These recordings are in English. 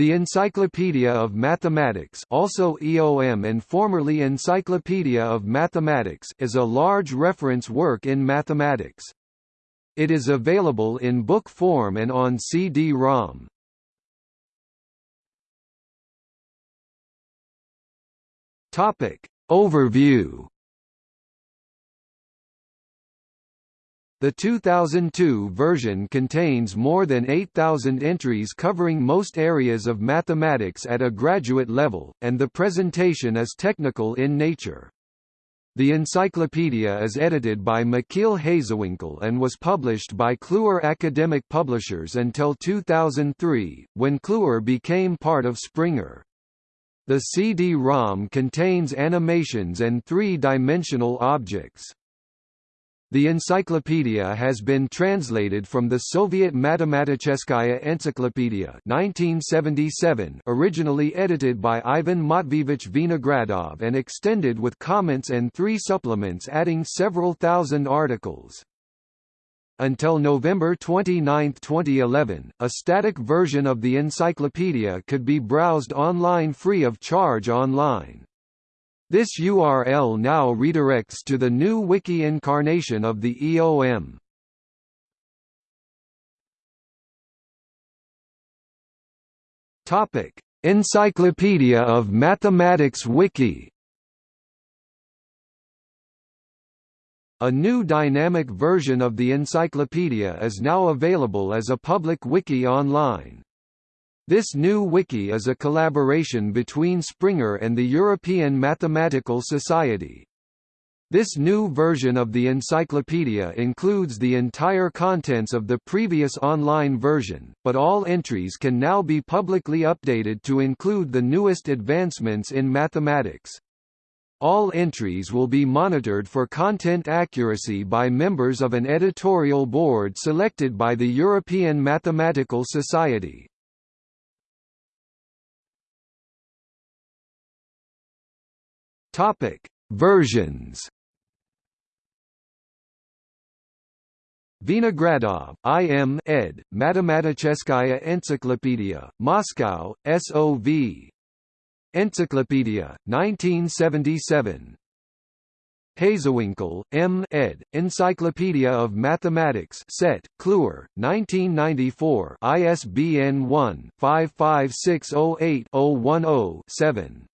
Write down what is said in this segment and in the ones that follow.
The Encyclopedia of Mathematics also EOM and formerly Encyclopedia of Mathematics is a large reference work in mathematics. It is available in book form and on CD-ROM. Overview The 2002 version contains more than 8,000 entries covering most areas of mathematics at a graduate level, and the presentation is technical in nature. The encyclopedia is edited by Michiel Hazewinkel and was published by Kluwer Academic Publishers until 2003, when Kluwer became part of Springer. The CD-ROM contains animations and three-dimensional objects. The encyclopedia has been translated from the Soviet Matematicheskaya Encyclopedia 1977 originally edited by Ivan Matveevich Vinogradov and extended with comments and three supplements adding several thousand articles. Until November 29, 2011, a static version of the encyclopedia could be browsed online free of charge online. This URL now redirects to the new wiki incarnation of the EOM. Topic: Encyclopedia of Mathematics Wiki. A new dynamic version of the encyclopedia is now available as a public wiki online. This new wiki is a collaboration between Springer and the European Mathematical Society. This new version of the encyclopedia includes the entire contents of the previous online version, but all entries can now be publicly updated to include the newest advancements in mathematics. All entries will be monitored for content accuracy by members of an editorial board selected by the European Mathematical Society. Topic: Versions. Vinogradov, I. M. ed. Matematicheskaya Encyclopedia, Moscow, S.O.V. Encyclopedia, 1977. Hazewinkel, M. ed. Encyclopedia of Mathematics Set, Kluwer, 1994 ISBN 1-55608-010-7.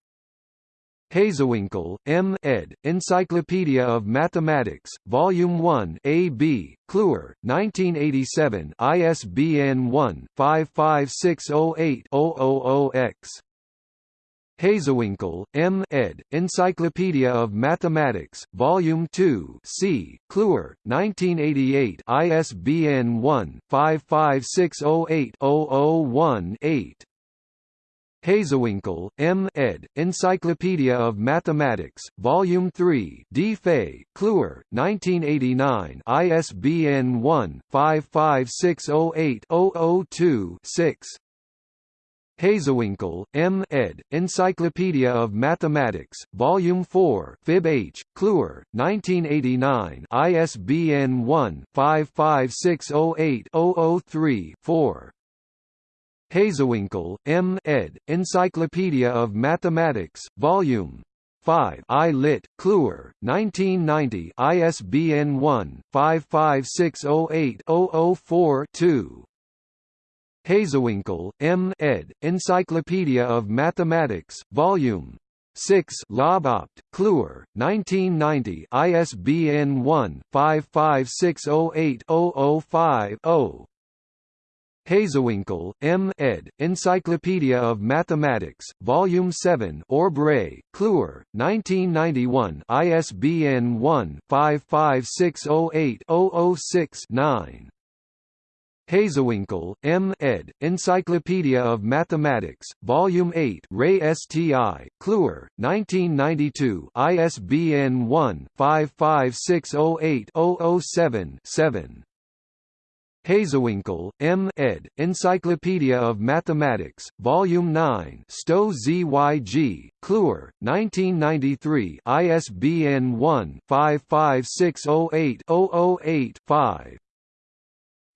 Hazewinkel, M. ed., Encyclopedia of Mathematics, Volume 1 A. B., Kluwer, 1987 ISBN 1-55608-000-X. Hazewinkel, M. ed., Encyclopedia of Mathematics, Volume 2 C. Kluwer, 1988 ISBN 1-55608-001-8. Hazewinkel, M. ed., Encyclopedia of Mathematics, Volume 3 D. Fay, Kluwer, 1989 ISBN 1-55608-002-6 Hazewinkel, M. ed., Encyclopedia of Mathematics, Volume 4 Fib H, Kluwer, 1989 ISBN 1-55608-003-4 Hazewinkel, M. ed., Encyclopedia of Mathematics, Volume 5 I lit, Kluwer, 1990 ISBN 1-55608-004-2 Hazewinkel, M. ed., Encyclopedia of Mathematics, Volume 6 Lobopt, Kluwer, 1990 ISBN 1-55608-005-0 Hazewinkel, M. ed., Encyclopedia of Mathematics, Volume 7 Orb-Ray, Kluwer, 1991 ISBN 1-55608-006-9 Hazewinkel, M. ed., Encyclopedia of Mathematics, Volume 8 Ray STI, Kluwer, 1992 ISBN 1-55608-007-7 Hazewinkel, M. ed., Encyclopedia of Mathematics, Volume 9 Stowe ZYG, Kluwer, 1993 ISBN 1-55608-008-5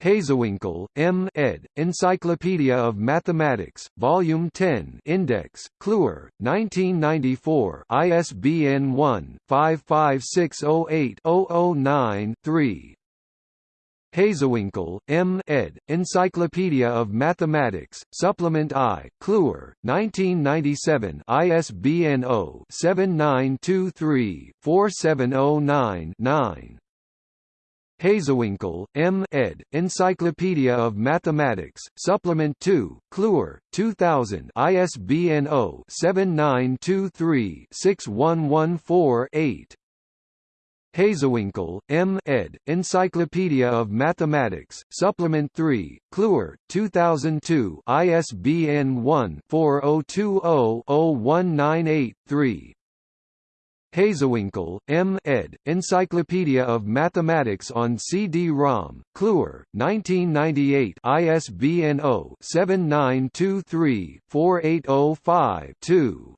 Hazewinkel, M. ed., Encyclopedia of Mathematics, Volume 10 Index, Kluwer, 1994 ISBN 1-55608-009-3 Hazewinkel, M. ed., Encyclopedia of Mathematics, Supplement I, Kluwer, 1997 ISBN 0-7923-4709-9 Hazewinkel, M. ed., Encyclopedia of Mathematics, Supplement 2, Kluwer, 2000 ISBN 0-7923-6114-8 Hazewinkel, M. ed., Encyclopedia of Mathematics, Supplement 3, Kluwer, 2002 ISBN 1-4020-0198-3 Hazewinkel, M. ed., Encyclopedia of Mathematics on CD-ROM, Kluwer, 1998 ISBN 0-7923-4805-2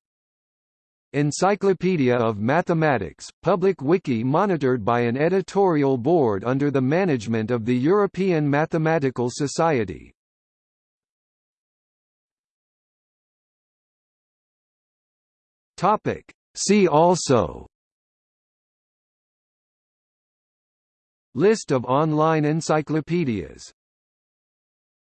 Encyclopedia of Mathematics, public wiki monitored by an editorial board under the management of the European Mathematical Society. Topic See also List of online encyclopedias